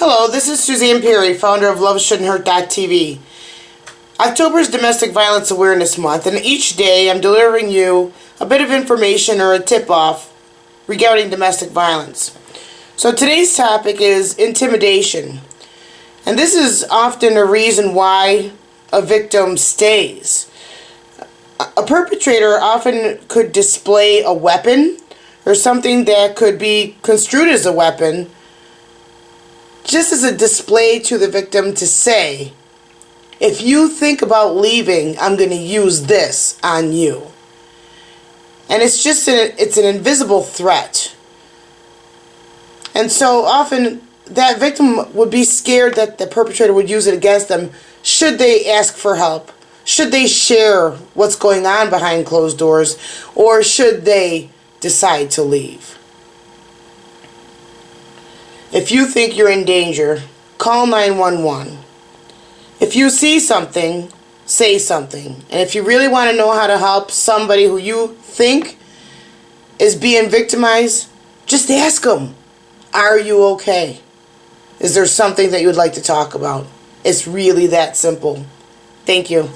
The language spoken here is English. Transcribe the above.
Hello, this is Suzanne Perry, founder of LoveShouldn'tHurt.tv. October is Domestic Violence Awareness Month, and each day I'm delivering you a bit of information or a tip-off regarding domestic violence. So today's topic is intimidation. And this is often a reason why a victim stays. A perpetrator often could display a weapon or something that could be construed as a weapon just as a display to the victim to say, if you think about leaving, I'm going to use this on you. And it's just an, it's an invisible threat. And so often that victim would be scared that the perpetrator would use it against them should they ask for help. Should they share what's going on behind closed doors or should they decide to leave? If you think you're in danger, call 911. If you see something, say something. And if you really want to know how to help somebody who you think is being victimized, just ask them, are you okay? Is there something that you would like to talk about? It's really that simple. Thank you.